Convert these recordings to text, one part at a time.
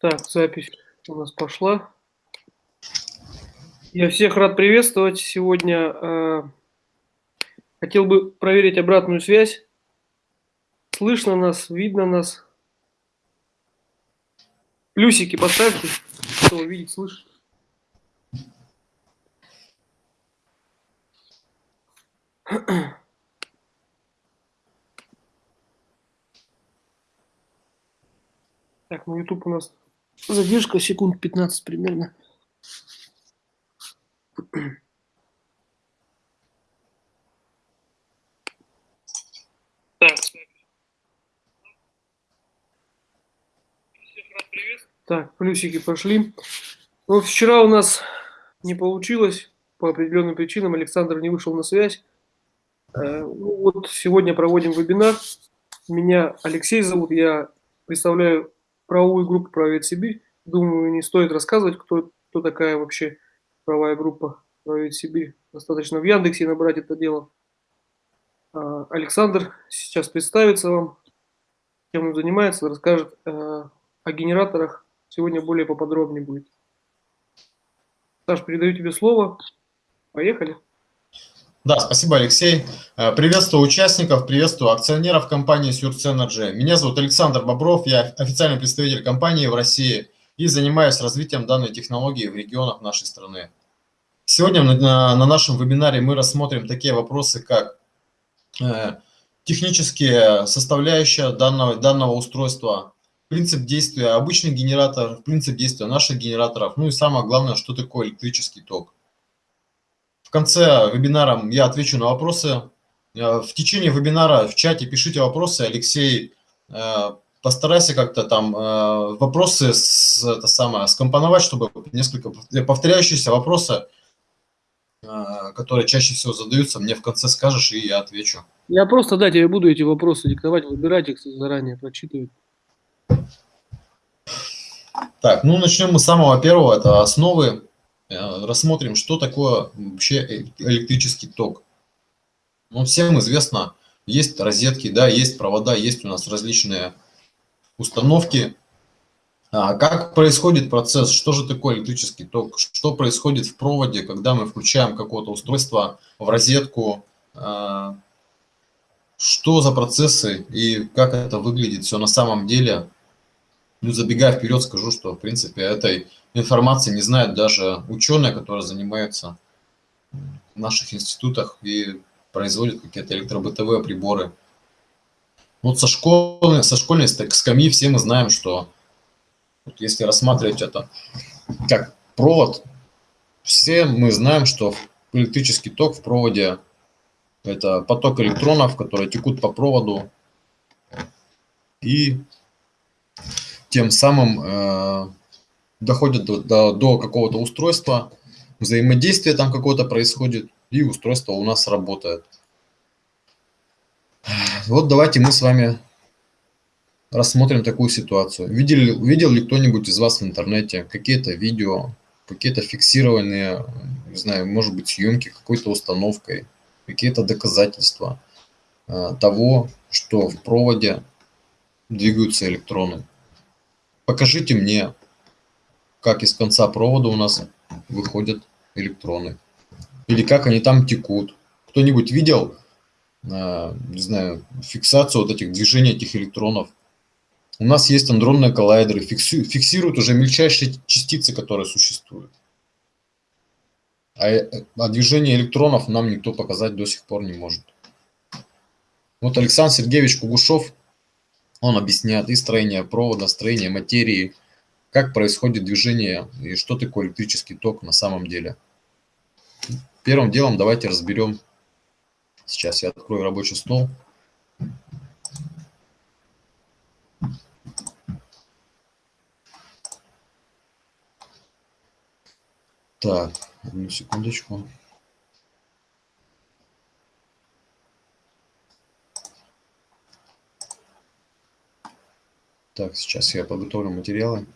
Так, запись у нас пошла. Я всех рад приветствовать. Сегодня э, хотел бы проверить обратную связь. Слышно нас, видно нас. Плюсики поставьте, кто видит, слышит. Так, ну YouTube у нас задержка секунд 15 примерно. Так. Так, плюсики пошли. Ну, вчера у нас не получилось по определенным причинам. Александр не вышел на связь. Э, ну, вот сегодня проводим вебинар. Меня Алексей зовут, я представляю правовую группу «Правовед Сибирь». Думаю, не стоит рассказывать, кто, кто такая вообще правая группа «Правовед Сибирь». Достаточно в Яндексе набрать это дело. А, Александр сейчас представится вам, чем он занимается, расскажет э, о генераторах. Сегодня более поподробнее будет. Саш, передаю тебе слово. Поехали. Да, спасибо, Алексей. Э, приветствую участников, приветствую акционеров компании Surge Energy. Меня зовут Александр Бобров, я официальный представитель компании в России и занимаюсь развитием данной технологии в регионах нашей страны. Сегодня на, на нашем вебинаре мы рассмотрим такие вопросы, как э, технические составляющие данного, данного устройства, принцип действия обычных генераторов, принцип действия наших генераторов, ну и самое главное, что такое электрический ток. В конце вебинара я отвечу на вопросы. Э, в течение вебинара в чате пишите вопросы. Алексей, э, постарайся как-то там э, вопросы с, это самое, скомпоновать, чтобы несколько повторяющиеся вопросы, которые чаще всего задаются, мне в конце скажешь, и я отвечу. Я просто, да, тебе буду эти вопросы диктовать, выбирать их заранее, прочитывать. Так, ну начнем мы с самого первого, это основы рассмотрим, что такое вообще электрический ток. Ну, всем известно, есть розетки, да, есть провода, есть у нас различные установки. А как происходит процесс, что же такое электрический ток, что происходит в проводе, когда мы включаем какое-то устройство в розетку, а, что за процессы и как это выглядит все на самом деле. Ну, забегая вперед, скажу, что, в принципе, этой информации не знают даже ученые, которые занимаются в наших институтах и производят какие-то электробытовые приборы. Вот со школы, со школьной скамьи все мы знаем, что вот если рассматривать это как провод, все мы знаем, что электрический ток в проводе – это поток электронов, которые текут по проводу и тем самым э, доходят до, до, до какого-то устройства, взаимодействие там какое-то происходит, и устройство у нас работает. Вот давайте мы с вами рассмотрим такую ситуацию. Видел, видел ли кто-нибудь из вас в интернете какие-то видео, какие-то фиксированные, не знаю, может быть, съемки какой-то установкой, какие-то доказательства э, того, что в проводе двигаются электроны. Покажите мне как из конца провода у нас выходят электроны. Или как они там текут. Кто-нибудь видел, э, не знаю, фиксацию вот этих движений этих электронов? У нас есть андронные коллайдеры, фиксируют уже мельчайшие частицы, которые существуют. А, э, а движение электронов нам никто показать до сих пор не может. Вот Александр Сергеевич Кугушев, он объясняет и строение провода, строение материи, как происходит движение и что такое электрический ток на самом деле. Первым делом давайте разберем, сейчас я открою рабочий стол. Так, одну секундочку. Так, сейчас я подготовлю материалы.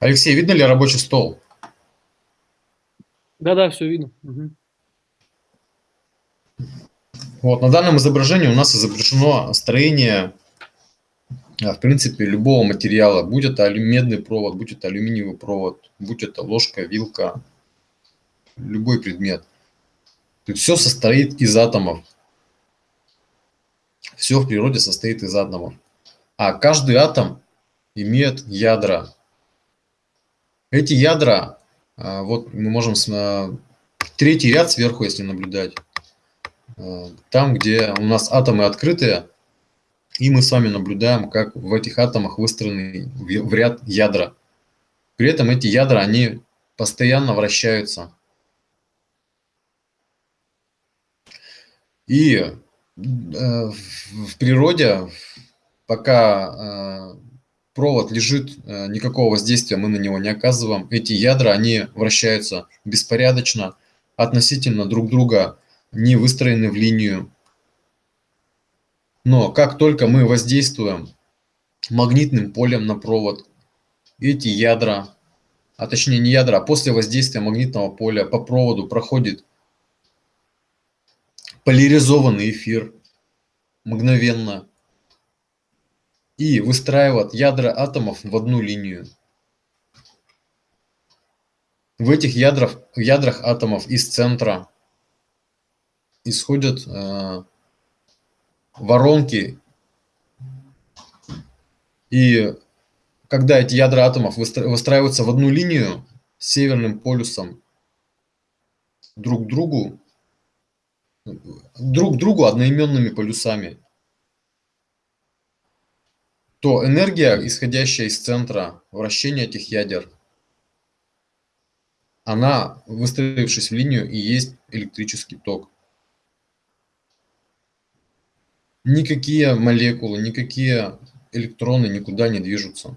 Алексей, видно ли рабочий стол? Да-да, все видно. Угу. Вот, на данном изображении у нас изображено строение, а, в принципе, любого материала, будь это медный провод, будь это алюминиевый провод, будь это ложка, вилка, любой предмет. Все состоит из атомов. Все в природе состоит из атомов. А каждый атом имеет ядра. Эти ядра, а, вот мы можем, третий ряд сверху, если наблюдать, а, там, где у нас атомы открытые, и мы с вами наблюдаем, как в этих атомах выстроены в ряд ядра. При этом эти ядра, они постоянно вращаются. И э, в природе, пока э, провод лежит, э, никакого воздействия мы на него не оказываем, эти ядра, они вращаются беспорядочно, относительно друг друга не выстроены в линию. Но как только мы воздействуем магнитным полем на провод, эти ядра, а точнее не ядра, а после воздействия магнитного поля по проводу проходит поляризованный эфир мгновенно и выстраивает ядра атомов в одну линию. В этих ядрах, ядрах атомов из центра исходят э, воронки. И когда эти ядра атомов выстраиваются в одну линию с северным полюсом друг к другу, друг другу одноименными полюсами, то энергия, исходящая из центра вращения этих ядер, она, выстроившись в линию, и есть электрический ток. Никакие молекулы, никакие электроны никуда не движутся.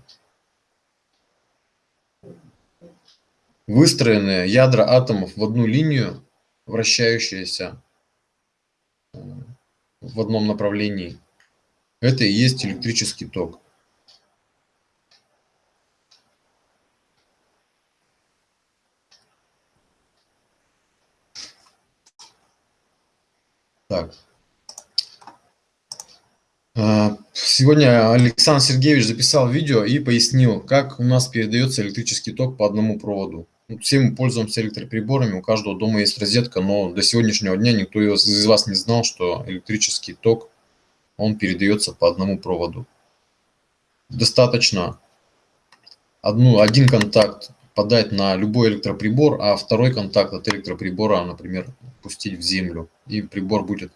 Выстроенные ядра атомов в одну линию, вращающиеся в одном направлении. Это и есть электрический ток. Так. А, сегодня Александр Сергеевич записал видео и пояснил, как у нас передается электрический ток по одному проводу. Ну, все мы пользуемся электроприборами, у каждого дома есть розетка, но до сегодняшнего дня никто из вас не знал, что электрический ток, он передается по одному проводу. Достаточно одну, один контакт подать на любой электроприбор, а второй контакт от электроприбора, например, пустить в землю, и прибор будет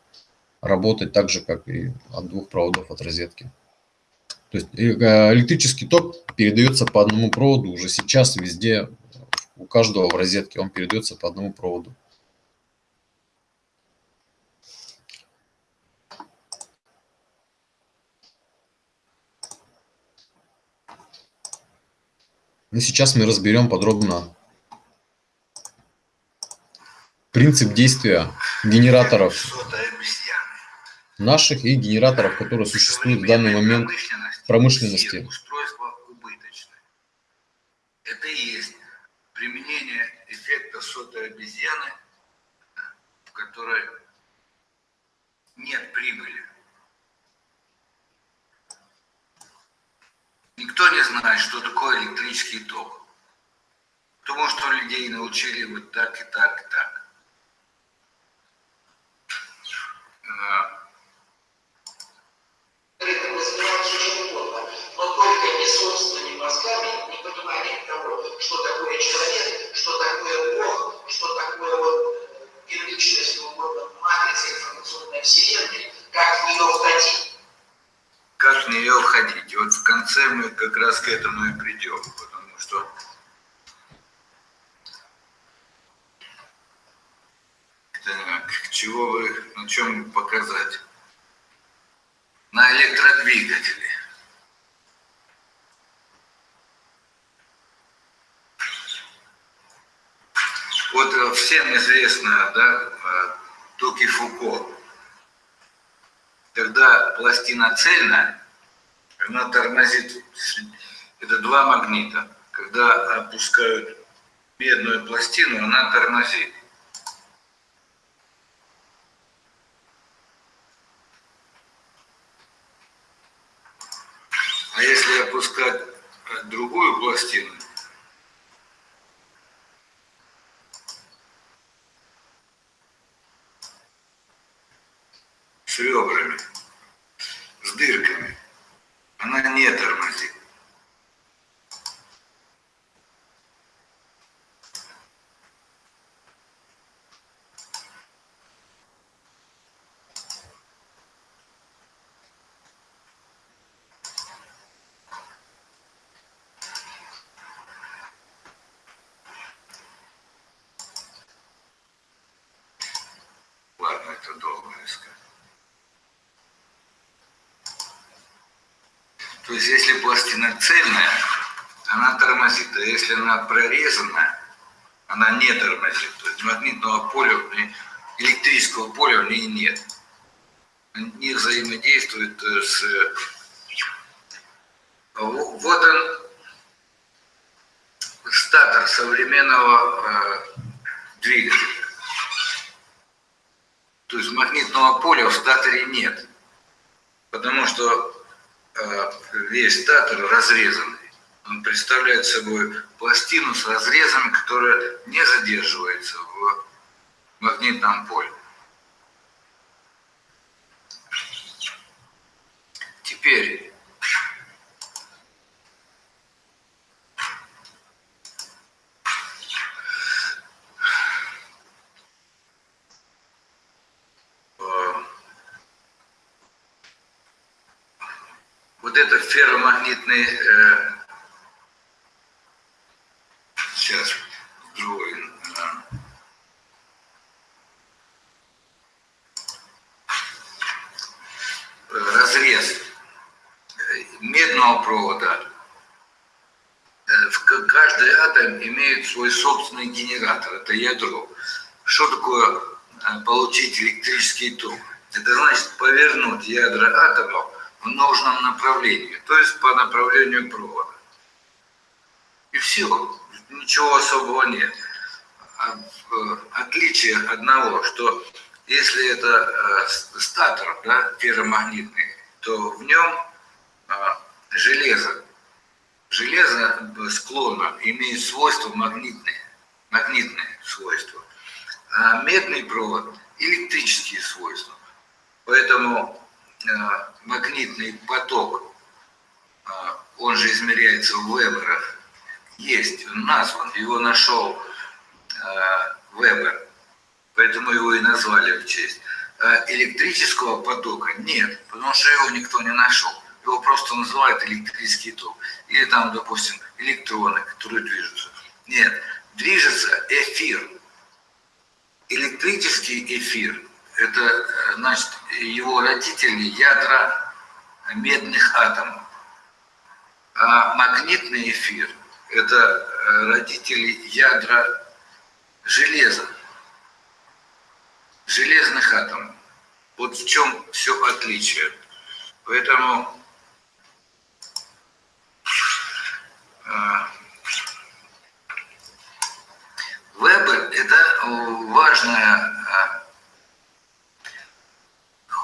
работать так же, как и от двух проводов от розетки. То есть э, электрический ток передается по одному проводу уже сейчас везде у каждого в розетке он передается по одному проводу. И сейчас мы разберем подробно принцип действия генераторов наших и генераторов, которые существуют в данный момент в промышленности. Это и есть применение эффекта сотой обезьяны, в которой нет прибыли. Никто не знает, что такое электрический ток. Потому что людей научили вот так и так и так. Но только не собственными мозгами, не пониманием того, что такое человек, что такое Бог, что такое вот первичная, если угодно, матрица информационной вселенной, как в нее входить. Как в нее входить. И вот в конце мы как раз к этому и придем, потому что так, чего вы, на чем показать? На электродвигателе. Вот э, всем известно, да, э, Туки Фуко. Когда пластина цельная, она тормозит, это два магнита. когда опускают медную пластину, она тормозит. А если опускать другую пластину, с ребрами, с дырками, она не тормозит. Ладно, это долго искать. То есть, если пластина цельная, она тормозит, а если она прорезана, она не тормозит. То есть магнитного поля, электрического поля в ней нет. Не взаимодействует э, с... э, во- Вот он, статор современного э, двигателя. То есть магнитного поля в статоре нет, потому что весь статор разрезанный. Он представляет собой пластину с разрезами, которая не задерживается в магнитном поле. Теперь э, это ферромагнитный э, сейчас другой э, разрез э, медного провода Э, в каждый атом имеет свой собственный генератор, это ядро. Что такое э, получить электрический ток? Это значит повернуть ядра атомов нужном направлении, то есть по направлению провода. И все, ничего особого нет. А, э, Отличие одного, что если это э, статор, да, ферромагнитный, то в нем а, железо Железо э, склонно имеет свойства магнитные, магнитные свойства, а медный провод – электрические свойства. Поэтому э, магнитный поток, э, он же измеряется в веберах, есть, он назван, его нашел э, Вебер, поэтому его и назвали в честь. Электрического потока нет, потому что его никто не нашел. Его просто называют электрический ток. Или там, допустим, электроны, которые движутся. Нет, движется эфир. Электрический эфир – э, значит, его родители ядра медных атомов. А магнитный эфир – это э, родители ядра железа, железных атомов. Вот в чем все отличие. Поэтому э, Вебер – это важная,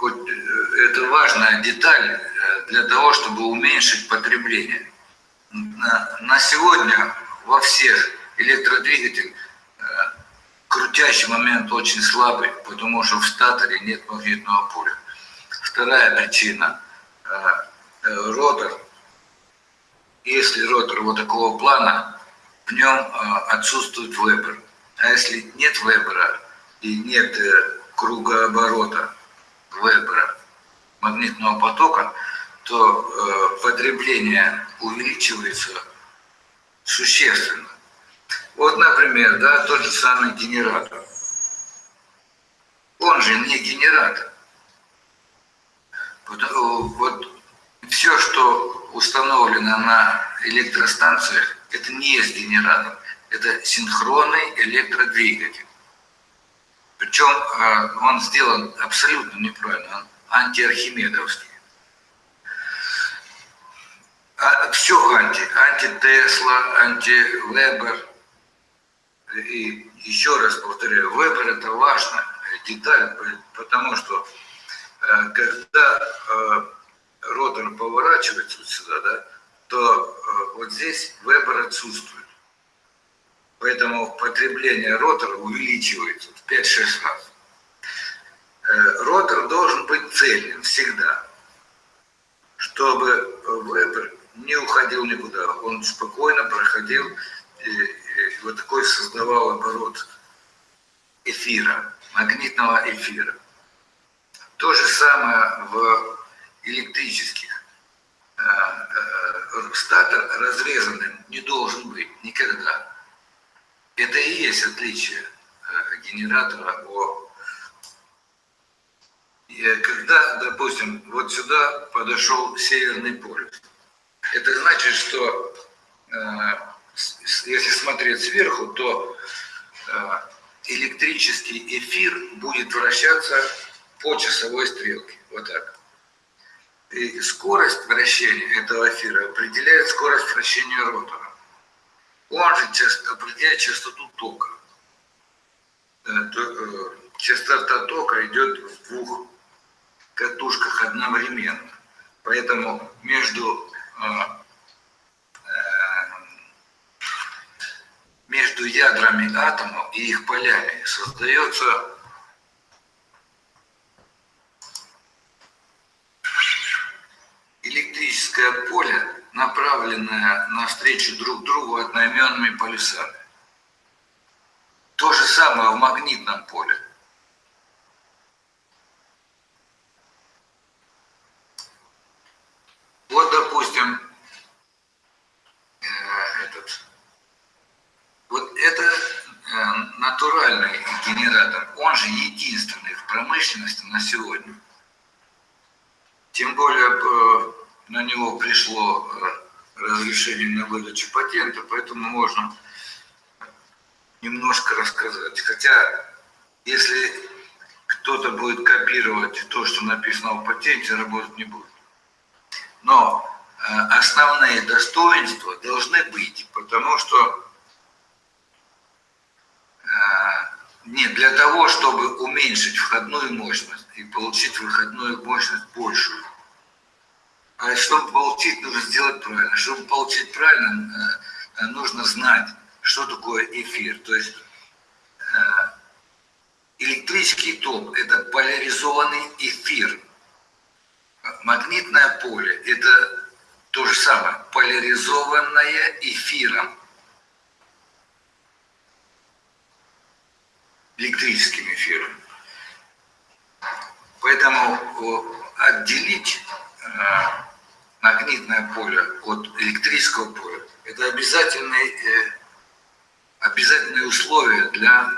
хоть э, это важная деталь э, для того, чтобы уменьшить потребление. На, сегодня во всех электродвигатель э, крутящий момент очень слабый, потому что в статоре нет магнитного поля. Вторая причина ротор. Если ротор вот такого плана, в нем отсутствует вебер. А если нет вебера и нет кругооборота вебера магнитного потока, то э, потребление увеличивается существенно. Вот, например, да, тот же самый генератор. Он же не генератор. Вот, э, вот все, что установлено на электростанциях, это не есть генератор. Это синхронный электродвигатель. Причем э, он сделан абсолютно неправильно, он антиархимедовский. А все анти. Анти-Тесла, анти-Вебер. И еще раз повторяю, Вебер это важная деталь, потому что э, когда э, ротор поворачивается вот сюда, да, то вот здесь Вебер отсутствует. Поэтому потребление ротора увеличивается в 5-6 раз. Ротор должен быть цельным всегда, чтобы Вебер не уходил никуда. Он спокойно проходил и, и вот такой создавал оборот эфира, магнитного эфира. То же самое в электрических. Э, э, статор разрезанным не должен быть никогда. Это и есть отличие э, генератора о когда, допустим, вот сюда подошел северный полюс, это значит, что если смотреть сверху, то электрический эфир будет вращаться по часовой стрелке. Вот так. И скорость вращения этого эфира определяет скорость вращения ротора. Он же определяет частоту тока. Э, частота тока идет в двух катушках одновременно. Поэтому между э, между ядрами атомов и их полями создается электрическое поле, направленное навстречу друг другу одноименными полюсами. То же самое в магнитном поле. Вот, допустим, это э, натуральный генератор, он же единственный в промышленности на сегодня. Тем более э, на него пришло э, разрешение на выдачу патента, поэтому можно немножко рассказать. Хотя, если кто-то будет копировать то, что написано в патенте, работать не будет. Но основные достоинства должны быть, потому что Нет, для того, чтобы уменьшить входную мощность и получить выходную мощность большую. А чтобы получить, нужно сделать правильно. Чтобы получить правильно, э, нужно знать, что такое эфир. То есть э, электрический ток – это поляризованный эфир. Магнитное поле – это то же самое, поляризованное эфиром. электрическим эфиром. Поэтому отделить э, магнитное поле от электрического поля – это обязательные, э, обязательные условия для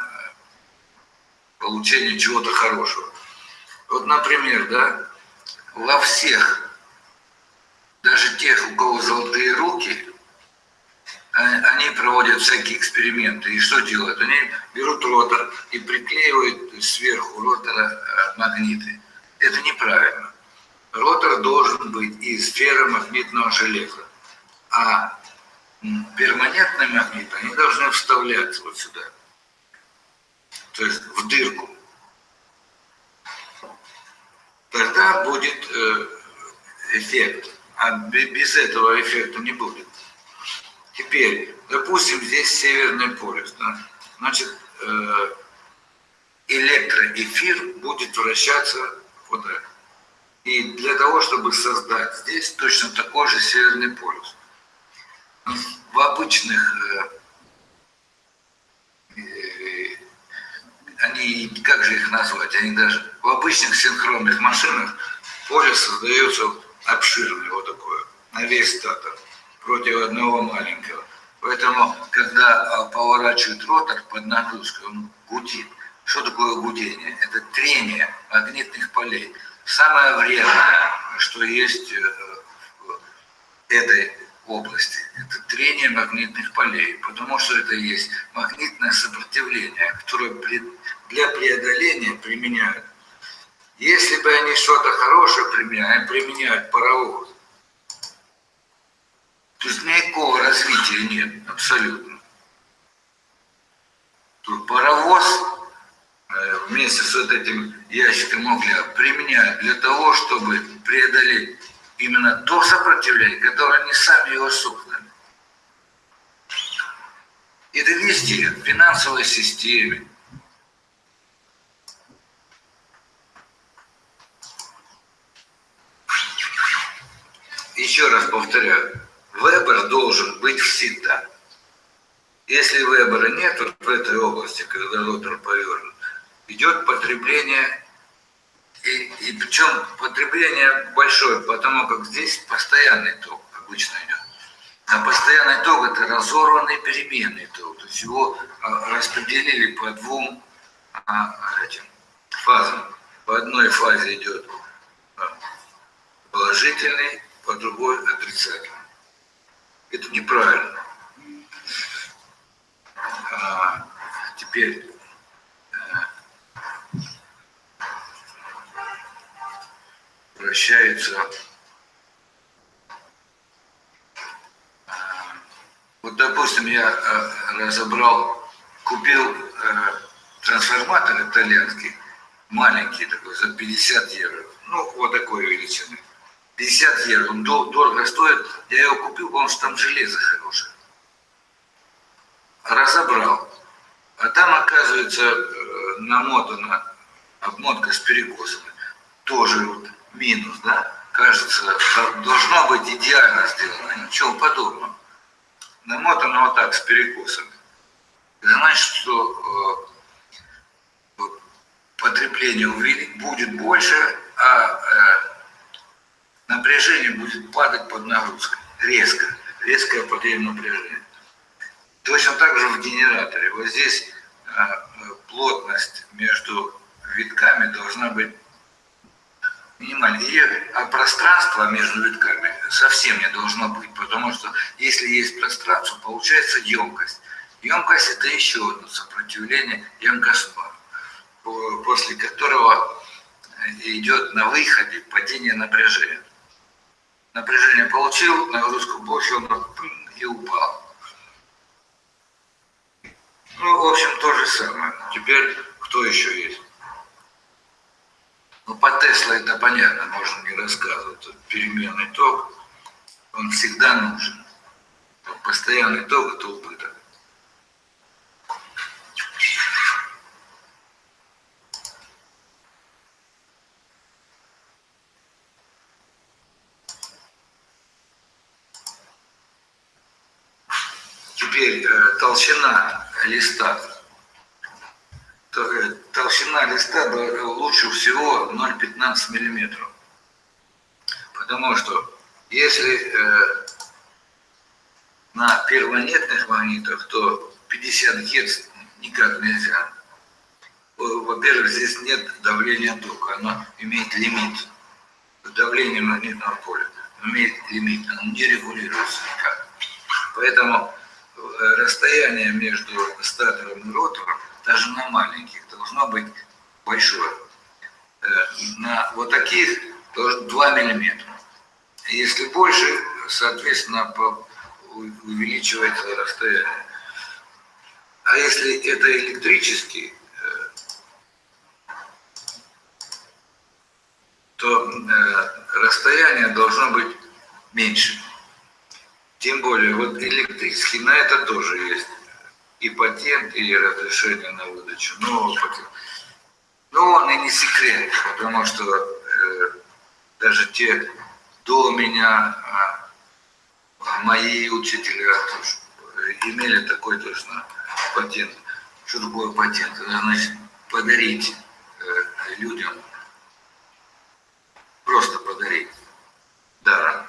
получения чего-то хорошего. Вот, например, да, во всех, даже тех, у кого золотые руки, они проводят всякие эксперименты. И что делают? Они берут ротор и приклеивают сверху ротора э, магниты. Должен быть из ферромагнитного железа. А перманентные магниты, они должны вставляться вот сюда. То есть в дырку. Тогда будет э, эффект. А без этого эффекта не будет. Теперь, допустим, здесь Северный полюс. Да? Значит, э, электроэфир будет вращаться вот так. И для того, чтобы создать здесь точно такой же Северный полюс. В обычных, э, э, они, как же их назвать, они даже в обычных синхронных машинах поле создается обширное, вот такое, на весь статор против одного маленького. Поэтому, когда а, поворачивают ротор под нагрузкой, он гудит. Что такое гудение? Это трение магнитных полей. Самое вредное, что есть э, в этой области, это трение магнитных полей, потому что это есть магнитное сопротивление, которое для преодоления применяют. Если бы они что-то хорошее применяли, применяют паровоз, То есть никакого развития нет, абсолютно. Тут паровоз вместе с вот этим ящиком угля применяют для того, чтобы преодолеть именно то сопротивление, которое они сами его создали. Это везде, в финансовой системе. Еще раз повторяю, выбор должен быть всегда. Если выбора нет вот в этой области, когда ротор повернут, идет потребление, и, и причем потребление большое, потому как здесь постоянный ток обычно идет. А постоянный ток это разорванный переменный ток. То есть его а, распределили по двум а, этим фазам. По одной фазе идет а, положительный, по другой отрицательный. Это неправильно. А, теперь э, вращается Вот, допустим, я э, разобрал, купил э, трансформатор итальянский, маленький такой, за 50 евро. Ну, вот такой величины. 50 евро, он дорого стоит. Я его купил, потому что там железо хорошее. Разобрал. А там, оказывается, э, намотана обмотка с перекосами. Тоже вот минус, да? Кажется, должно быть идеально сделано. Ничего подобного намотано вот так, с перекосами. Это значит, что э, потребление будет больше, а э, напряжение будет падать под нагрузкой. Резко. Резкое падение напряжения. Точно так же в генераторе. Вот здесь э, плотность между витками должна быть минимальной. И, а пространство между витками совсем не должно быть, потому что если есть пространство, получается емкость. Емкость это еще одно сопротивление емкостного, после которого идет на выходе падение напряжения. Напряжение получил, нагрузку получил, и упал. Ну, в общем, то же самое. Теперь кто еще есть? Ну, по Тесла это понятно, можно не рассказывать. Переменный ток, он всегда нужен. Постоянный ток – это убыток. Теперь э, толщина листа толщина листа лучше всего 0,15 миллиметров. Потому что если э, на первонетных магнитах, то 50 Гц никак нельзя. Во-первых, здесь нет давления тока, оно имеет лимит. Давление магнитного поля имеет лимит, оно не регулируется никак. Поэтому э, расстояние между статором и ротором даже на маленьких, должно быть большое. Э, на вот таких тоже 2 миллиметра. Если больше, соответственно, увеличивается расстояние. А если это электрический, э, то э, расстояние должно быть меньше. Тем более, вот электрический, на это тоже есть и патент, и разрешение на выдачу нового патента. Но он и не секрет, потому что э, даже те до меня, э, мои учителя имели такой точно патент. Что такое патент? Это значит подарить э, людям, просто подарить даром.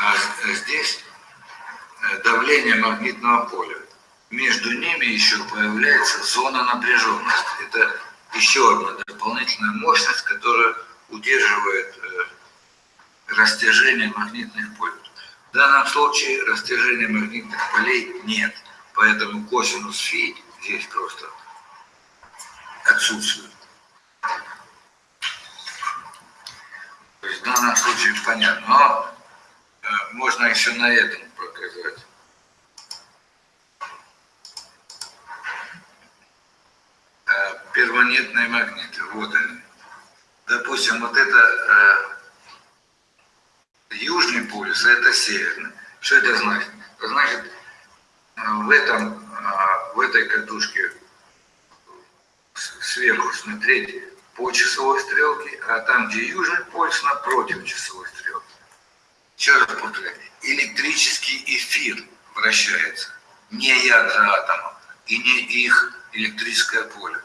А здесь давление магнитного поля. Между ними еще появляется зона напряженности. Это еще одна дополнительная мощность, которая удерживает э, растяжение магнитных полей. В данном случае растяжения магнитных полей нет, поэтому косинус фи здесь просто отсутствует. То есть в данном случае понятно. Но э, можно еще на этом показать. Э, перманентные магниты, вот они. Допустим, вот это э, южный полюс, а это северный. Что это значит? Значит, э, в, этом, э, в этой катушке сверху смотреть по часовой стрелке, а там, где южный полюс, напротив часовой стрелки. Еще раз повторяю, электрический эфир вращается, не ядра атома и не их электрическое поле.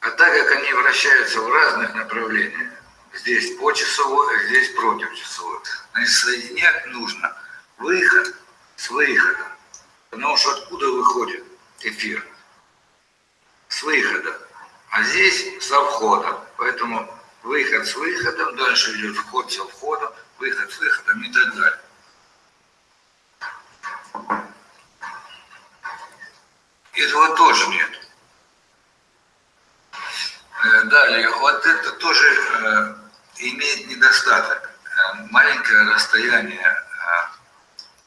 А так как они вращаются в разных направлениях, здесь по часовой, а здесь против часовой, значит соединять нужно выход с выходом. Потому что откуда выходит эфир? С выхода. А здесь со входом. Поэтому выход с выходом, дальше идет вход со входом, выход с выходом и так далее. Этого тоже нет. Э, Далее, вот это тоже э, имеет недостаток. Э, Маленькое расстояние,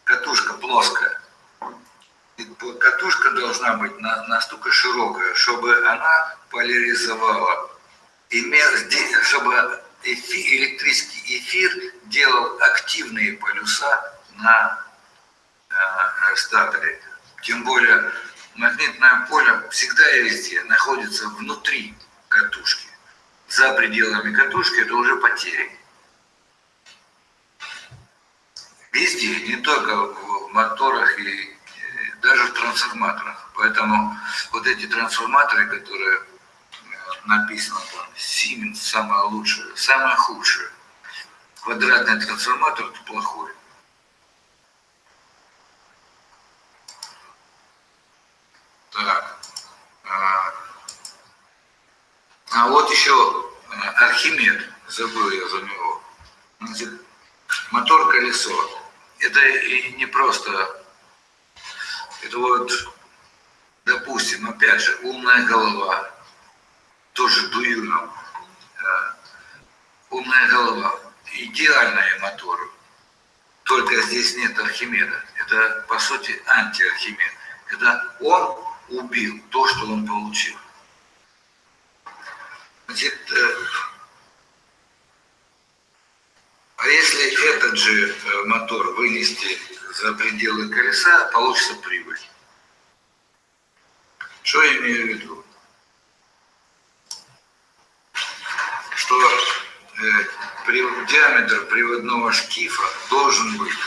катушка плоская. Катушка должна быть на- настолько широкая, чтобы она поляризовала, чтобы эфи- электрический эфир делал активные полюса на статоре. Тем более магнитное поле всегда и везде находится внутри катушки. За пределами катушки это уже потери. Везде, не только в моторах и э, даже в трансформаторах. Поэтому вот эти трансформаторы, которые э, написано там Siemens самое лучшее, самое худшее. Квадратный трансформатор это плохой. Так. А, вот еще э, Архимед, забыл я за него. Мотор-колесо. Это и не просто, это вот, допустим, опять же, умная голова, тоже Дуюнов. Э, Умная голова, идеальные моторы. Только здесь нет Архимеда. Это, по сути, антиархимед. Это он убил то, что он получил. Значит, э, а если этот же э, мотор вынести за пределы колеса, получится прибыль. Что я имею в виду? Что э, диаметр приводного шкифа должен быть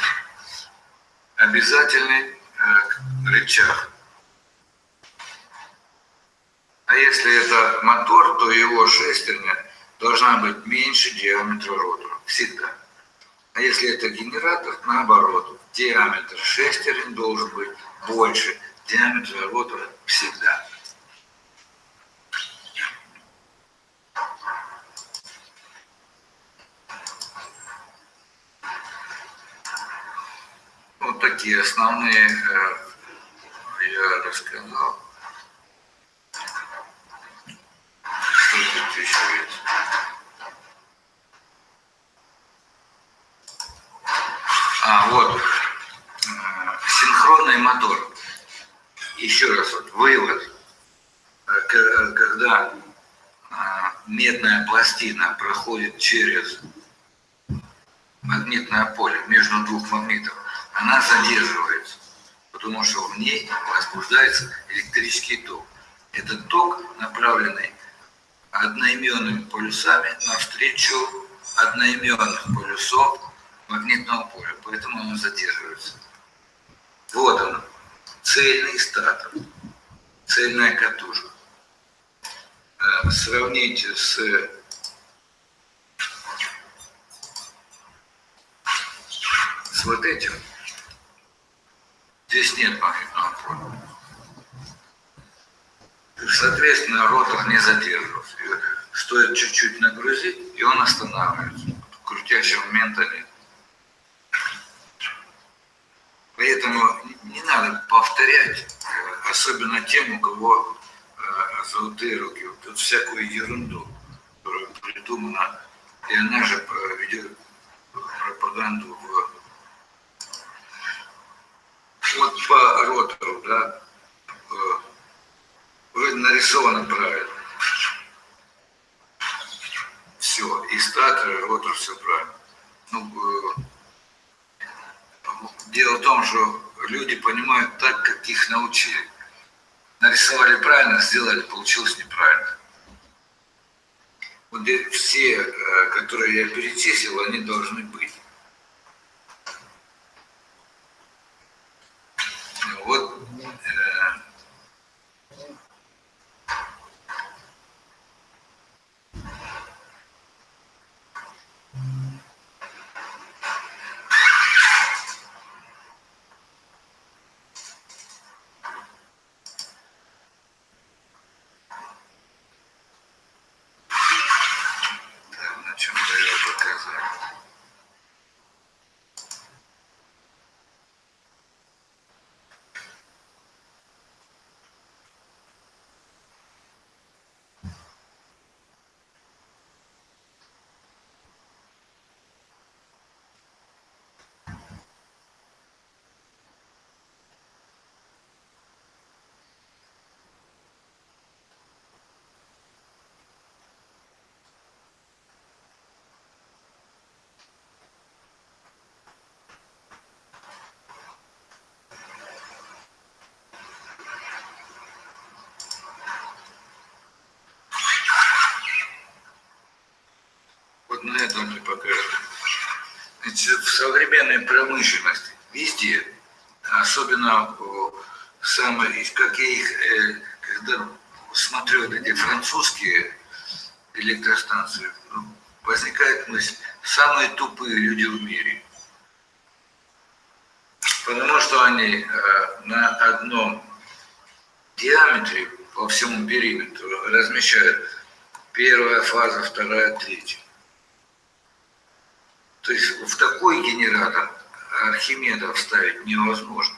обязательный э, рычаг. А если это мотор, то его шестерня должна быть меньше диаметра ротора. Всегда. А если это генератор, наоборот, диаметр шестерен должен быть больше диаметра ротора всегда. Вот такие основные э, я рассказал. Есть? А, вот, э, синхронный мотор. Еще раз, вот, вывод. Э, э, Когда медная пластина проходит через магнитное поле между двух магнитов, она задерживается, потому что в ней возбуждается электрический ток. Этот ток направленный одноименными полюсами навстречу одноименных полюсов магнитного поля, поэтому оно задерживается. Вот он, цельный статор, цельная катушка. Э, Сравните с с вот этим. Здесь нет магнитного поля. Соответственно, ротор не вот Стоит чуть-чуть нагрузить, и он останавливается. Крутящего момента нет. Поэтому не надо повторять, э, особенно тем, у кого э, золотые руки, вот эту всякую ерунду, которая придумана и она же э, ведет пропаганду в... Вот по ротору, да, вроде нарисовано правильно. Все, и статор, и ротор, все правильно. Ну, э, дело в том, что люди понимают так, как их научили. Нарисовали правильно, сделали, получилось неправильно. Вот все, э, которые я перечислил, они должны быть. Вот э, так, на чем я показать. Мне покажут. Значит, в современной промышленности везде, особенно самые, как я их, э, когда смотрю вот эти французские электростанции, возникает мысль, самые тупые люди в мире. Потому что они э, на одном диаметре по всему периметру размещают первая фаза, вторая, третья. То есть в такой генератор Архимеда вставить невозможно.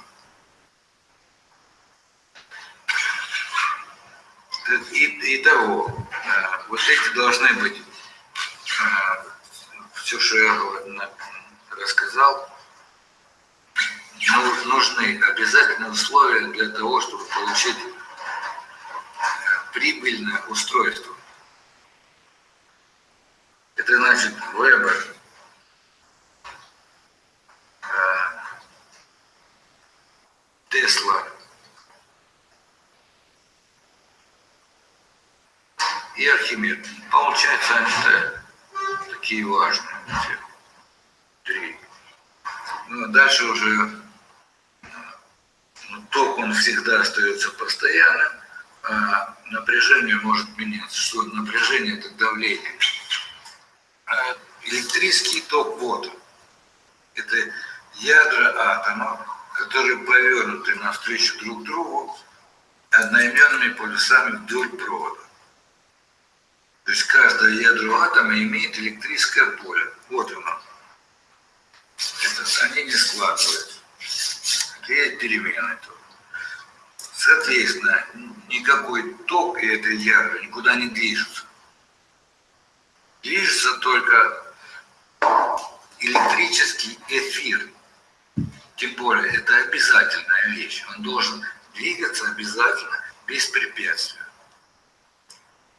И, и того, э, вот эти должны быть, э, все, что я на- рассказал, ну, нужны обязательные условия для того, чтобы получить э, прибыльное устройство. Это значит выбор Тесла и Архимед. Получается, они такие важные. Три. Ну, а дальше уже ну, ток, он всегда остается постоянным, а напряжение может меняться. Что напряжение – это давление. А электрический ток вот. Это ядра атомов, которые повернуты навстречу друг другу одноименными полюсами вдоль провода. То есть каждое ядро атома имеет электрическое поле. Вот оно. Это, они не складываются. Это перемены. Соответственно, никакой ток и это ядра никуда не движется. Движется только электрический эфир. Тем более, это обязательная вещь. Он должен двигаться обязательно без препятствия.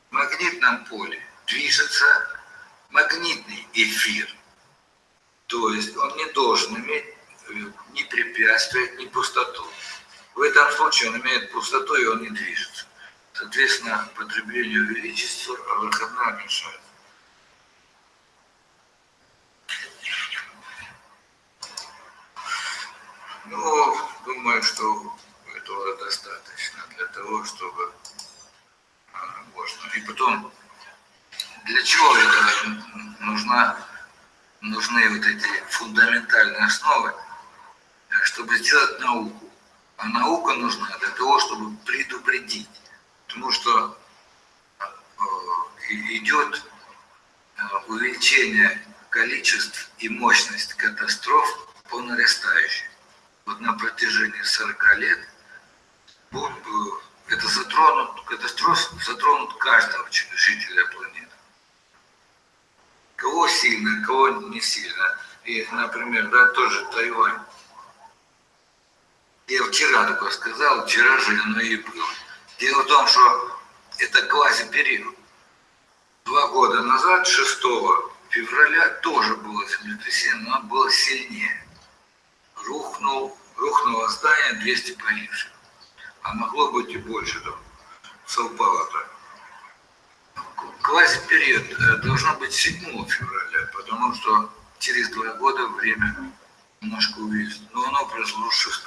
В магнитном поле движется магнитный эфир. То есть он не должен иметь э, ни препятствия, ни пустоту. В этом случае он имеет пустоту и он не движется. Соответственно, потребление увеличится, а выходная уменьшается. Ну, думаю, что этого достаточно для того, чтобы а, можно. И потом, для чего это нужна, нужны вот эти фундаментальные основы, чтобы сделать науку. А наука нужна для того, чтобы предупредить. Потому что э, и- идет э, увеличение количеств и мощность катастроф по нарастающей. Вот на протяжении 40 лет будет, э, это затронут, катастроф затронут каждого жителя планеты. Кого сильно, кого не сильно. И, например, да, тоже Тайвань. Я вчера только сказал, вчера же оно и было. Дело в том, что это квазипериод. Два года назад, 6 февраля, тоже было землетрясение, но оно было сильнее. Рухнул, рухнуло здание 200 погибших. А могло быть и больше, там, совпало так. Квазипериод э, должно быть 7 февраля, потому что через два года время немножко увеличится. Но оно произошло 6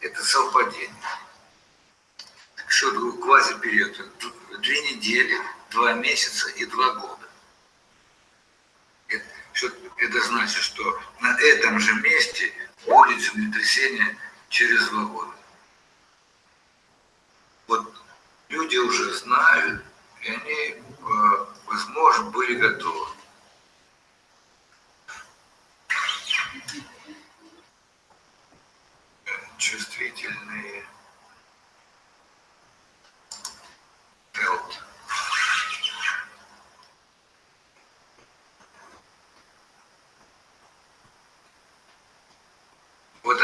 Это совпадение. Что такое квазипериод? Две недели, два месяца и два года. Это, что, это значит, что на этом же месте будет землетрясение через два года. Вот люди уже знают, и они, э, возможно, были готовы. Чувствительные. Health. Вот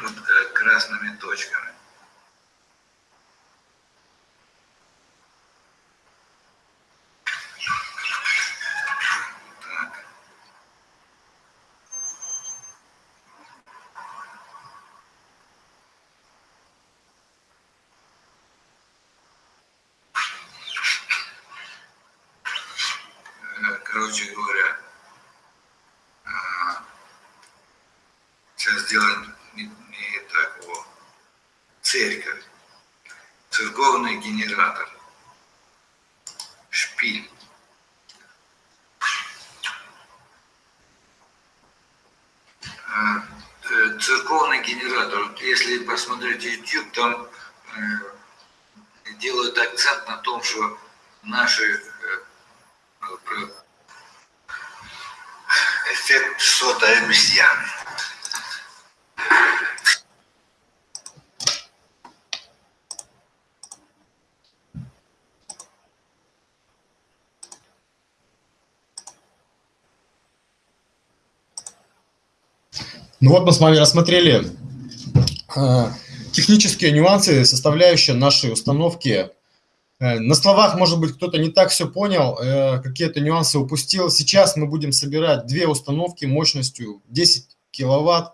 вот э, красными точками. Короче говоря, а, сейчас сделаем не, не так вот. Церковь, церковный генератор, шпиль. А, э, Церковный генератор, если посмотреть YouTube, там э, делают акцент на том, что наши э, э, про- сотой обезьяны. Ну вот мы с вами рассмотрели э, технические нюансы, составляющие нашей установки. Э, на словах, может быть, кто-то не так все понял, э, какие-то нюансы упустил. Сейчас мы будем собирать две установки мощностью 10 киловатт.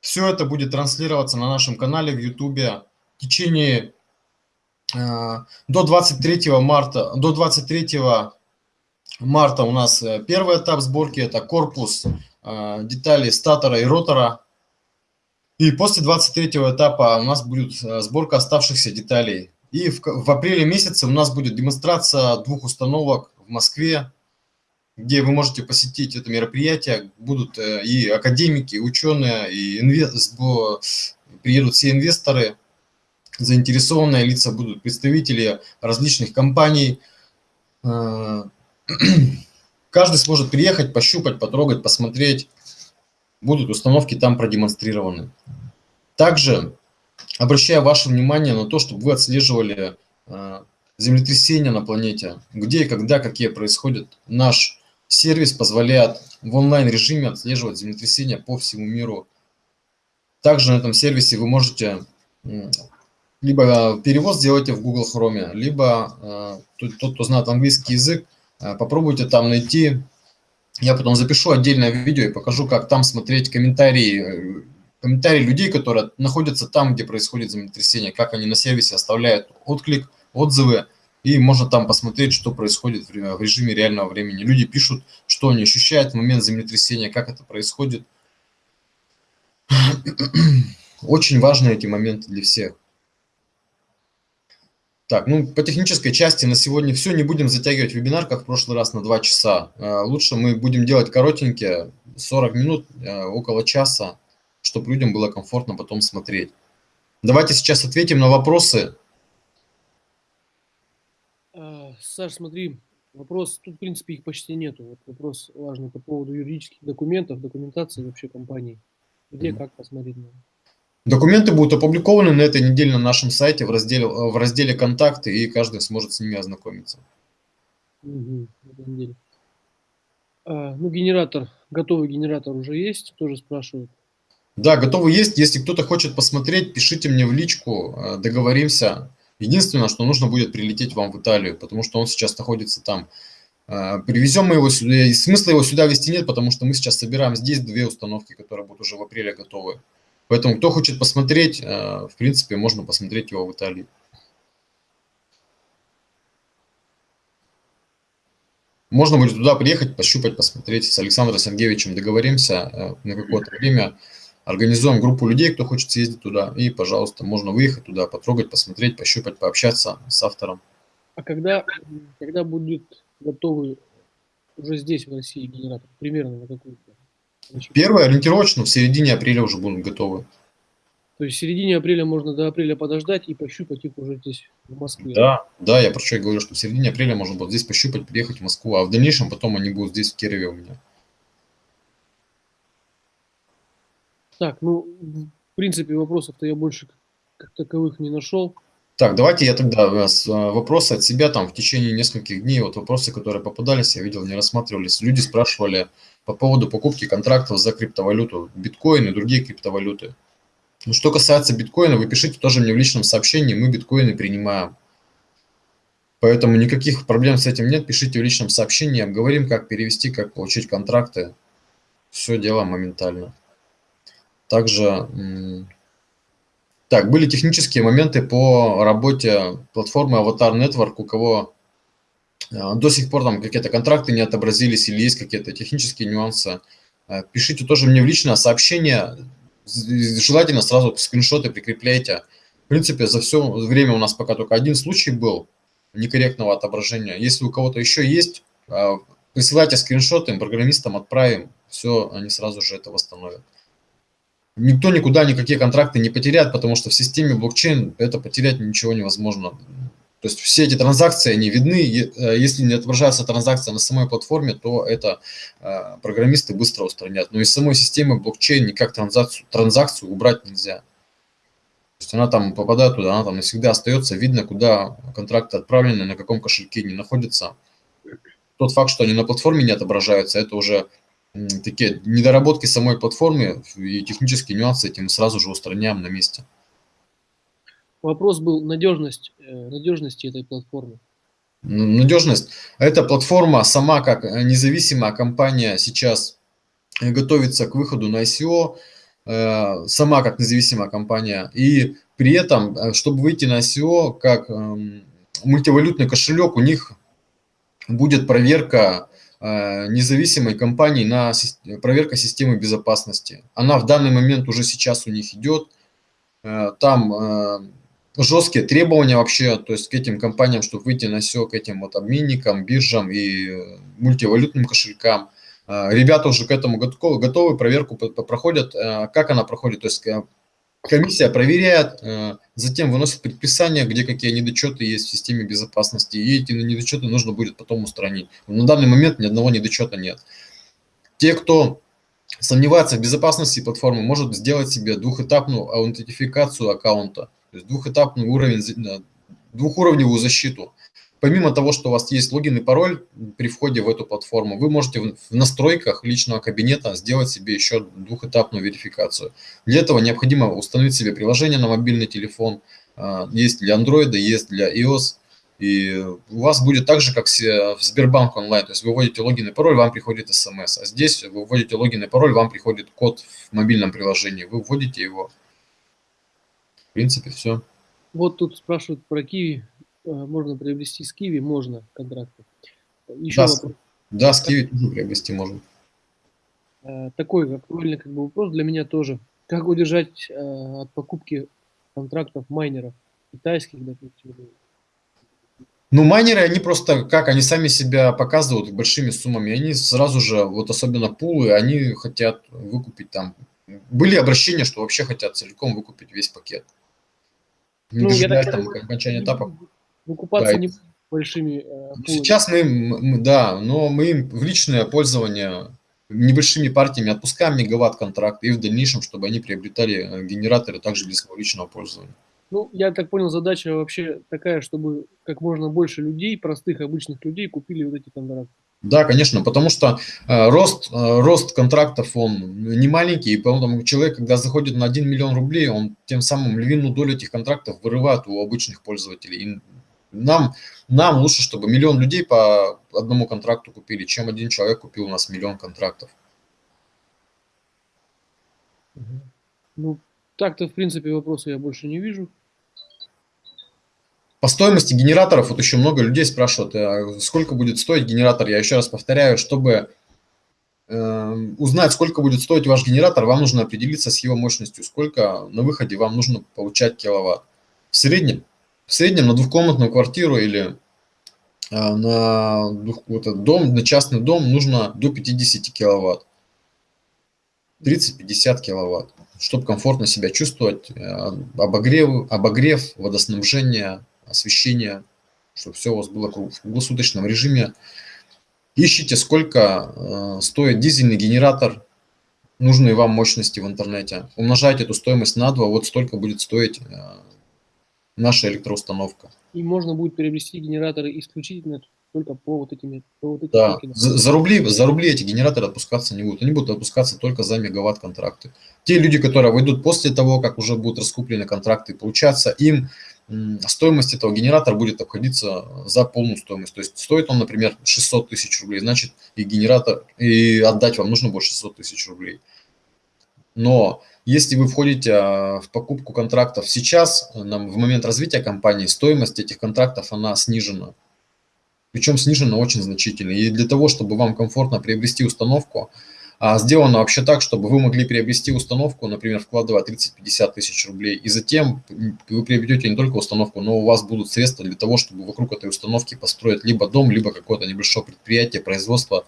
Все это будет транслироваться на нашем канале в YouTube в течение э, до 23 марта, до 23 марта у нас первый этап сборки, это корпус, детали статора и ротора. И после 23 этапа у нас будет сборка оставшихся деталей. И в, в апреле месяце у нас будет демонстрация двух установок в Москве, где вы можете посетить это мероприятие. Будут э, и академики, и ученые, и инве- сбо- приедут все инвесторы, заинтересованные лица, будут представители различных компаний. Э, Каждый сможет приехать, пощупать, потрогать, посмотреть. Будут установки там продемонстрированы. Также обращаю ваше внимание на то, чтобы вы отслеживали э, землетрясения на планете, где и когда, какие происходят. Наш сервис позволяет в онлайн-режиме отслеживать землетрясения по всему миру. Также на этом сервисе вы можете либо перевод сделайте в Google Chrome, либо э, тот, кто знает английский язык, э, попробуйте там найти. Я потом запишу отдельное видео и покажу, как там смотреть комментарии, э, комментарии людей, которые находятся там, где происходит землетрясение, как они на сервисе оставляют отклик, отзывы, и можно там посмотреть, что происходит в ре- в режиме реального времени. Люди пишут, что они ощущают в момент землетрясения, как это происходит. Очень важны эти моменты для всех. Так, ну по технической части на сегодня все. Не будем затягивать вебинар, как в прошлый раз, на 2 часа. Э, Лучше мы будем делать коротенькие, 40 минут, э, около часа, чтобы людям было комфортно потом смотреть. Давайте сейчас ответим на вопросы. А, Саш, смотри, вопрос, тут, в принципе, их почти нету. Вот вопрос важный по поводу юридических документов, документации вообще компании. Где, Мгм. как посмотреть на Документы будут опубликованы на этой неделе на нашем сайте в разделе, в разделе «Контакты», и каждый сможет с ними ознакомиться. На неделе. А, ну, генератор, готовый генератор уже есть, тоже спрашивают. Да, готовы есть. Если кто-то хочет посмотреть, пишите мне в личку, э, договоримся. Единственное, что нужно будет прилететь вам в Италию, потому что он сейчас находится там. Э, Привезем мы его сюда, и смысла его сюда везти нет, потому что мы сейчас собираем здесь две установки, которые будут уже в апреле готовы. Поэтому кто хочет посмотреть, э, в принципе, можно посмотреть его в Италии. Можно будет туда приехать, пощупать, посмотреть. С Александром Сергеевичем договоримся на какое-то время. Организуем группу людей, кто хочет съездить туда. И, пожалуйста, можно выехать туда, потрогать, посмотреть, пощупать, пообщаться с автором. А когда, когда будет готовый уже здесь, в России, генератор? Примерно на какую Первое ориентировочно в середине апреля уже будут готовы. То есть в середине апреля можно до апреля подождать и пощупать их уже здесь, в Москве. Да, да, я про что говорю, что в середине апреля можно будет здесь пощупать, приехать в Москву, а в дальнейшем потом они будут здесь, в Кирове у меня. Так, ну, в принципе, вопросов-то я больше как таковых не нашел. Так, давайте я тогда э, э, вопросы от себя там в течение нескольких дней, вот вопросы, которые попадались, я видел, не рассматривались. Люди спрашивали по поводу покупки контрактов за криптовалюту, биткоин и другие криптовалюты. Ну, что касается биткоина, вы пишите тоже мне в личном сообщении, мы биткоины принимаем. Поэтому никаких проблем с этим нет, пишите в личном сообщении, обговорим, как перевести, как получить контракты. Все дело моментально. Также, так, были технические моменты по работе платформы Avatar Network, у кого э, до сих пор там какие-то контракты не отобразились или есть какие-то технические нюансы. Э, Пишите тоже мне в личное сообщение, желательно сразу скриншоты прикрепляйте. В принципе, за все время у нас пока только один случай был некорректного отображения. Если у кого-то еще есть, э, присылайте скриншоты, программистам отправим, все, они сразу же это восстановят. Никто никуда никакие контракты не потеряет, потому что в системе блокчейн это потерять ничего невозможно. То есть все эти транзакции, они видны. Э, Если не отображается транзакция на самой платформе, то это э, программисты быстро устранят. Но из самой системы блокчейн никак транзакцию, транзакцию убрать нельзя. То есть она там попадает туда, она там навсегда остается, видно, куда контракты отправлены, на каком кошельке они находятся. Тот факт, что они на платформе не отображаются, это уже такие недоработки самой платформы и технические нюансы этим сразу же устраняем на месте. Вопрос был надежность, э, надежности этой платформы. Надежность. Эта платформа сама как э, независимая компания сейчас э, готовится к выходу на ICO, сама как независимая компания. И при этом, чтобы выйти на ICO как эм, мультивалютный кошелек, у них будет проверка независимой компании на проверка системы безопасности. Она в данный момент уже сейчас у них идет. Э, Там э, жесткие требования вообще, то есть к этим компаниям, чтобы выйти на SEO, к этим вот обменникам, биржам и э, мультивалютным кошелькам. Э, Ребята уже к этому готовы, проверку проходят. Э, Как она проходит? То есть э, комиссия проверяет, э, затем выносит предписание, где какие недочеты есть в системе безопасности, и эти недочеты нужно будет потом устранить. На данный момент ни одного недочета нет. Те, кто сомневается в безопасности платформы, может сделать себе двухэтапную аутентификацию аккаунта, то есть двухэтапный уровень, э, двухуровневую защиту. Помимо того, что у вас есть логин и пароль при входе в эту платформу, вы можете в настройках личного кабинета сделать себе еще двухэтапную верификацию. Для этого необходимо установить себе приложение на мобильный телефон. А, Есть для Android, есть для iOS. И у вас будет так же, как в Сбербанк онлайн. То есть вы вводите логин и пароль, вам приходит смс. А здесь вы вводите логин и пароль, вам приходит код в мобильном приложении. Вы вводите его. В принципе, все. Вот тут спрашивают про Киви. Э, Можно приобрести с Киви? Можно контракты. Еще Да, вопрос. Да, с Kiwi тоже приобрести можно. Э, такой актуальный как бы вопрос для меня тоже. Как удержать э, от покупки контрактов майнеров китайских, допустим? Ну, майнеры, они просто, как, они сами себя показывают большими суммами. Они сразу же, вот особенно пулы, они хотят выкупить там. Были обращения, что вообще хотят целиком выкупить весь пакет. не Ну, дожидаясь там понимаю, окончания этапа. Выкупаться Да, не большими э, пулами. Сейчас мы, им- м, да, но мы им в личное пользование небольшими партиями отпускаем мегаватт-контракт и в дальнейшем, чтобы они приобретали э, генераторы также для своего личного пользования. Ну, я так понял, задача вообще такая, чтобы как можно больше людей, простых, обычных людей, купили вот эти контракты. Да, конечно, потому что э, рост, э, рост контрактов, он не маленький, и поэтому человек, когда заходит на 1 миллион рублей, он тем самым львиную долю этих контрактов вырывает у обычных пользователей. И нам, нам лучше, чтобы миллион людей по одному контракту купили, чем один человек купил у нас миллион контрактов. Ну, так-то, в принципе, вопроса я больше не вижу. По стоимости генераторов, вот еще много людей спрашивают, а сколько будет стоить генератор. Я еще раз повторяю, чтобы э, узнать, сколько будет стоить ваш генератор, вам нужно определиться с его мощностью, сколько на выходе вам нужно получать киловатт. В среднем, в среднем на двухкомнатную квартиру или э, на вот этот дом, на частный дом нужно до 50 киловатт. 30-50 киловатт, чтобы комфортно себя чувствовать, э, обогрев, обогрев, водоснабжение, освещение, чтобы все у вас было в круглосуточном режиме. Ищите, сколько э, стоит дизельный генератор нужной вам мощности в интернете. Умножайте эту стоимость на 2, вот столько будет стоить э, наша электроустановка. И можно будет приобрести генераторы исключительно только по вот этим, по вот этим Да, за, за рубли, за рубли эти генераторы отпускаться не будут. Они будут отпускаться только за мегаватт контракты. Те люди, которые войдут после того, как уже будут раскуплены контракты, получаться им стоимость этого генератора будет обходиться за полную стоимость. То есть стоит он, например, 600 тысяч рублей, значит и генератор, и отдать вам нужно будет 600 тысяч рублей. Но если вы входите а, в покупку контрактов сейчас, в момент развития компании, стоимость этих контрактов, она снижена. Причем снижена очень значительно. И для того, чтобы вам комфортно приобрести установку, а, сделано вообще так, чтобы вы могли приобрести установку, например, вкладывая 30-50 тысяч рублей, и затем вы приобретете не только установку, но у вас будут средства для того, чтобы вокруг этой установки построить либо дом, либо какое-то небольшое предприятие, производство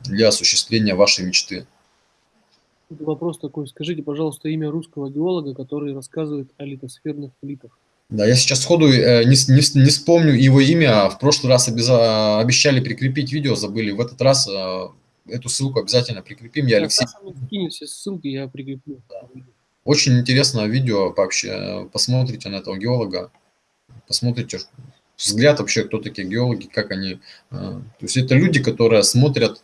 для осуществления вашей мечты. Тут Вопрос такой, скажите, пожалуйста, имя русского геолога, который рассказывает о литосферных плитах. Да, я сейчас сходу э, не, не, не вспомню его имя. а В прошлый раз обяза- обещали прикрепить видео, забыли. В этот раз э, эту ссылку обязательно прикрепим. Я Да, Алексей. Скинет все ссылки, я прикреплю. Очень интересное видео, вообще, посмотрите на этого геолога, посмотрите взгляд вообще, кто такие геологи, как они. э, То есть это люди, которые смотрят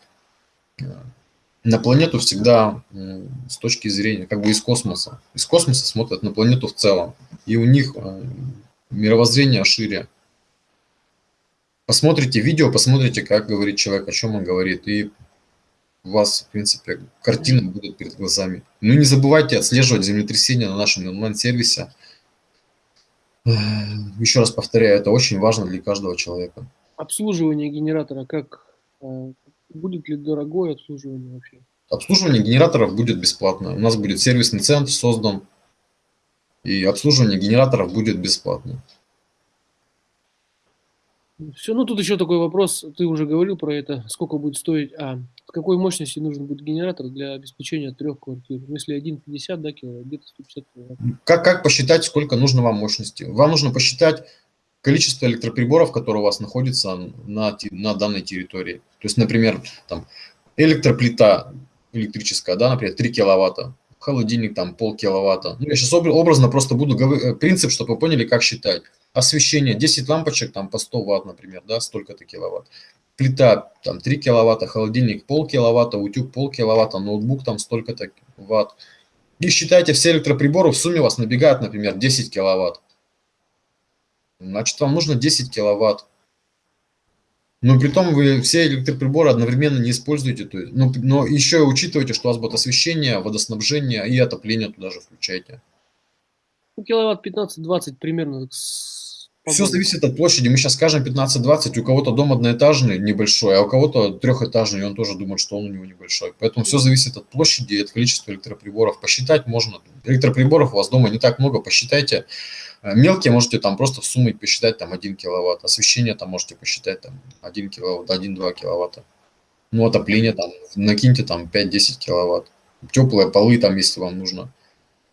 на планету всегда с точки зрения, как бы из космоса. Из космоса смотрят на планету в целом. И у них э, мировоззрение шире. Посмотрите видео, посмотрите, как говорит человек, о чем он говорит, и у вас, в принципе, картина будет перед глазами. Ну и не забывайте отслеживать землетрясения на нашем онлайн-сервисе. Еще раз повторяю, это очень важно для каждого человека. Обслуживание генератора, как э, будет ли дорогое обслуживание вообще? Обслуживание генераторов будет бесплатно. У нас будет сервисный центр создан, и обслуживание генераторов будет бесплатно. Все, ну тут еще такой вопрос, ты уже говорил про это, сколько будет стоить, а какой мощности нужен будет генератор для обеспечения трех квартир? Ну, Если 1,50, да, киловатт, где-то 150 киловатт. Как, как посчитать, сколько нужно вам мощности? Вам нужно посчитать количество электроприборов, которые у вас находятся на, на данной территории. То есть, например, там электроплита электрическая, да, например, 3 киловатта, холодильник там пол киловатта. Ну, я сейчас образно просто буду говорить, принцип, чтобы вы поняли, как считать. Освещение, 10 лампочек там по 100 ватт, например, да, столько-то киловатт. Плита там 3 киловатта, холодильник пол киловатта, утюг пол киловатта, ноутбук там столько-то ватт. И считайте все электроприборы, в сумме у вас набегает, например, 10 киловатт. Значит, вам нужно 10 киловатт. Но при том вы все электроприборы одновременно не используете. То есть, но, но еще учитывайте, что у вас будет освещение, водоснабжение и отопление туда же включайте. Ну, киловатт 15-20 примерно. Все зависит от площади. Мы сейчас скажем 15-20, у кого-то дом одноэтажный, небольшой, а у кого-то трехэтажный, и он тоже думает, что он у него небольшой. Поэтому все зависит от площади и от количества электроприборов. Посчитать можно. Электроприборов у вас дома не так много, посчитайте. Э, Мелкие можете там просто в посчитать там 1 киловатт. Освещение там можете посчитать там 1 киловатт, 1-2 киловатта. Ну, отопление там, накиньте там 5-10 киловатт. Теплые полы там, если вам нужно.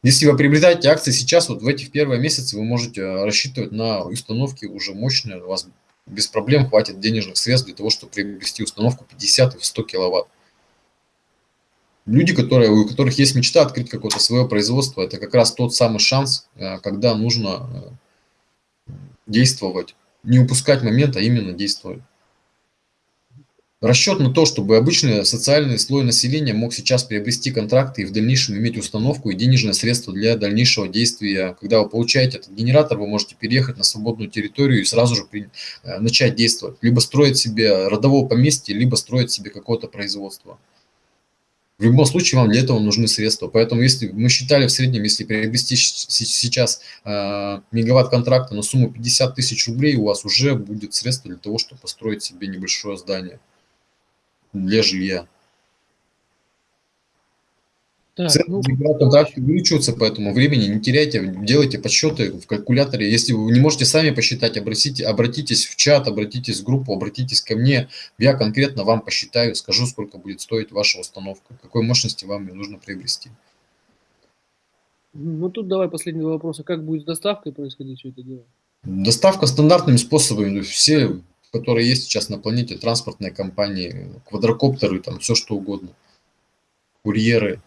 Если вы приобретаете акции сейчас, вот в этих первые месяцы вы можете рассчитывать на установки уже мощные, у вас без проблем хватит денежных средств для того, чтобы приобрести установку 50 и 100 киловатт. Люди, которые, у которых есть мечта открыть какое-то свое производство, это как раз тот самый шанс, э, когда нужно э, действовать. Не упускать момент, а именно действовать. Расчет на то, чтобы обычный социальный слой населения мог сейчас приобрести контракты и в дальнейшем иметь установку и денежные средства для дальнейшего действия. Когда вы получаете этот генератор, вы можете переехать на свободную территорию и сразу же при, э, начать действовать. Либо строить себе родовое поместье, либо строить себе какое-то производство. В любом случае вам для этого нужны средства. Поэтому если мы считали в среднем, если приобрести сейчас э, мегаватт контракта на сумму 50 тысяч рублей, у вас уже будет средства для того, чтобы построить себе небольшое здание для жилья. Так, Цены ну, контракта увеличиваются, поэтому времени не теряйте, делайте подсчеты в калькуляторе. Если вы не можете сами посчитать, обратите, обратитесь в чат, обратитесь в группу, обратитесь ко мне. Я конкретно вам посчитаю, скажу, сколько будет стоить ваша установка, какой мощности вам ее нужно приобрести. ну тут давай последний два вопроса. Как будет с доставкой происходить все это дело? Доставка стандартными способами. Все, которые есть сейчас на планете, транспортные компании, квадрокоптеры, там все что угодно, курьеры.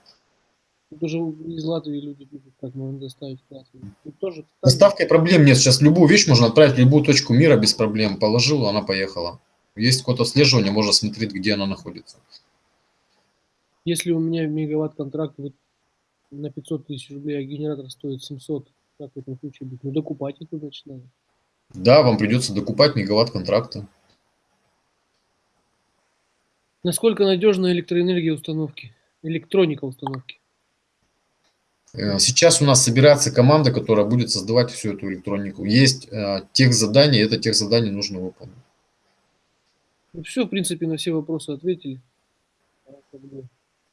Тут уже из Латвии люди пишут, как можно доставить в Латвию. Тут тоже, Доставкой проблем нет. Сейчас любую вещь можно отправить в любую точку мира без проблем. Положил, она поехала. Есть какое-то отслеживание, можно смотреть, где она находится. Если у меня мегаватт контракт вот на 500 тысяч рублей, а генератор стоит 700, как в этом случае быть? Ну, докупать это значит надо. Да, вам придется докупать мегаватт контракта. Насколько надежна электроэнергия установки? Электроника установки? Э, Сейчас у нас собирается команда, которая будет создавать всю эту электронику. Есть э, тех задания, это тех заданий нужно выполнить. Ну, все, в принципе, на все вопросы ответили.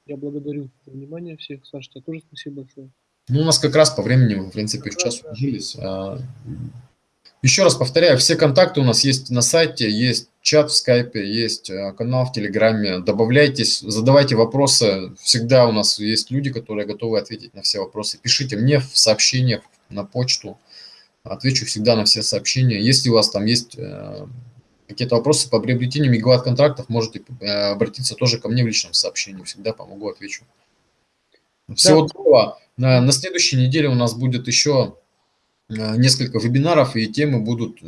Я благодарю за внимание всех. Саша, тебе тоже спасибо большое. Ну, у нас как раз по времени, в принципе, в час уложились. А, Еще раз повторяю, все контакты у нас есть на сайте, есть чат в скайпе, есть э, канал в телеграме. Добавляйтесь, задавайте вопросы. Всегда у нас есть люди, которые готовы ответить на все вопросы. Пишите мне в сообщениях на почту. Отвечу всегда на все сообщения. Если у вас там есть э, какие-то вопросы по приобретению мегаватт контрактов, можете э, обратиться тоже ко мне в личном сообщении. Всегда помогу, отвечу. Всего доброго. На, на следующей неделе у нас будет еще несколько вебинаров, и темы будут...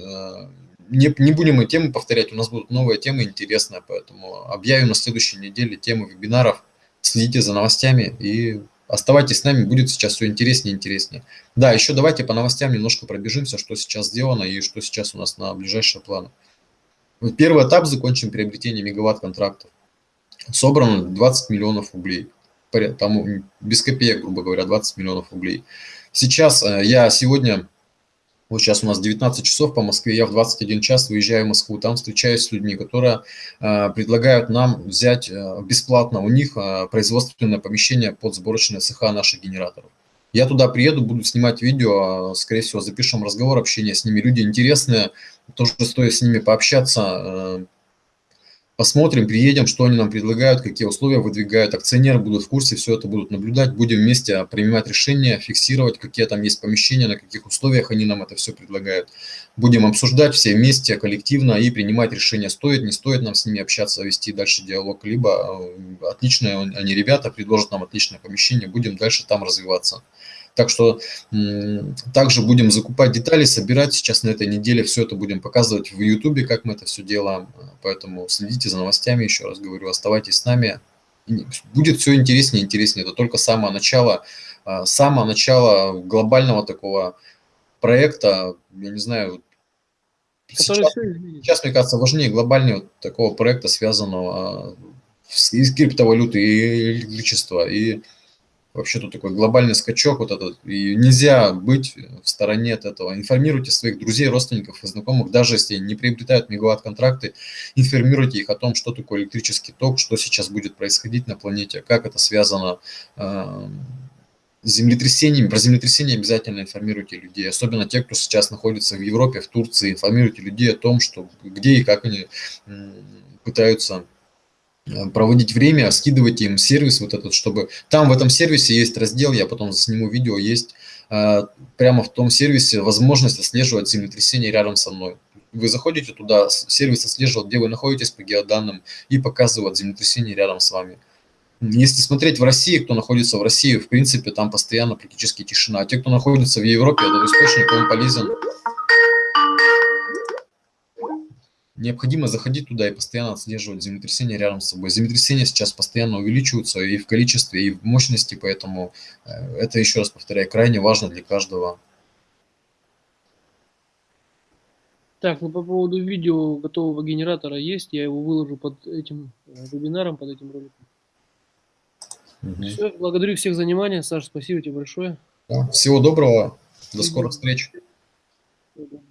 Не, не будем мы темы повторять, у нас будут новые темы интересные, поэтому объявим на следующей неделе темы вебинаров. Следите за новостями и оставайтесь с нами, будет сейчас все интереснее и интереснее. Да, еще давайте по новостям немножко пробежимся, что сейчас сделано и что сейчас у нас на ближайшие планы. Первый этап закончим приобретение мегаватт контрактов. Собрано 20 миллионов рублей. Там без копеек, грубо говоря, 20 миллионов рублей. Сейчас э, я сегодня, вот сейчас у нас 19 часов по Москве, я в 21 час выезжаю в Москву, там встречаюсь с людьми, которые э, предлагают нам взять э, бесплатно у них э, производственное помещение под сборочные цеха наших генераторов. Я туда приеду, буду снимать видео, э, скорее всего, запишем разговор, общение с ними. Люди интересные, тоже стоит с ними пообщаться, э, посмотрим, приедем, что они нам предлагают, какие условия выдвигают. Акционеры будут в курсе, все это будут наблюдать, будем вместе принимать решения, фиксировать, какие там есть помещения, на каких условиях они нам это все предлагают. Будем обсуждать все вместе, коллективно и принимать решение, стоит, не стоит нам с ними общаться, вести дальше диалог, либо э, отличные они ребята, предложат нам отличное помещение, будем дальше там развиваться. Так что также будем закупать детали, собирать. Сейчас на этой неделе все это будем показывать в Ютубе, как мы это все делаем. Поэтому следите за новостями, еще раз говорю, оставайтесь с нами. Будет все интереснее и интереснее. Это только самое начало, а, самое начало глобального такого проекта. Я не знаю, сейчас, сейчас, мне кажется, важнее глобального такого проекта, связанного а, с и с криптовалютой, и электричества, и вообще тут такой глобальный скачок вот этот, и нельзя быть в стороне от этого. Информируйте своих друзей, родственников и знакомых, даже если не приобретают мегаватт-контракты, информируйте их о том, что такое электрический ток, что сейчас будет происходить на планете, как это связано э, с землетрясениями. Про землетрясения обязательно информируйте людей, особенно те, кто сейчас находится в Европе, в Турции, информируйте людей о том, что где и как они пытаются проводить время, скидывайте им сервис вот этот, чтобы... Там в этом сервисе есть раздел, я потом сниму видео, есть э, прямо в том сервисе возможность отслеживать землетрясение рядом со мной. Вы заходите туда, сервис отслеживает, где вы находитесь по геоданным и показывает землетрясение рядом с вами. Если смотреть в России, кто находится в России, в принципе, там постоянно практически тишина. А те, кто находится в Европе, этот источник, он полезен. Необходимо заходить туда и постоянно отслеживать землетрясения рядом с собой. Землетрясения сейчас постоянно увеличиваются и в количестве, и в мощности, поэтому э, это, еще раз повторяю, крайне важно для каждого. Так, ну по поводу видео готового генератора есть, я его выложу под этим э, вебинаром, под этим роликом. Мгм. Все, благодарю всех за внимание. Саша, спасибо тебе большое. Да. Всего доброго, до скорых встреч. Всего доброго.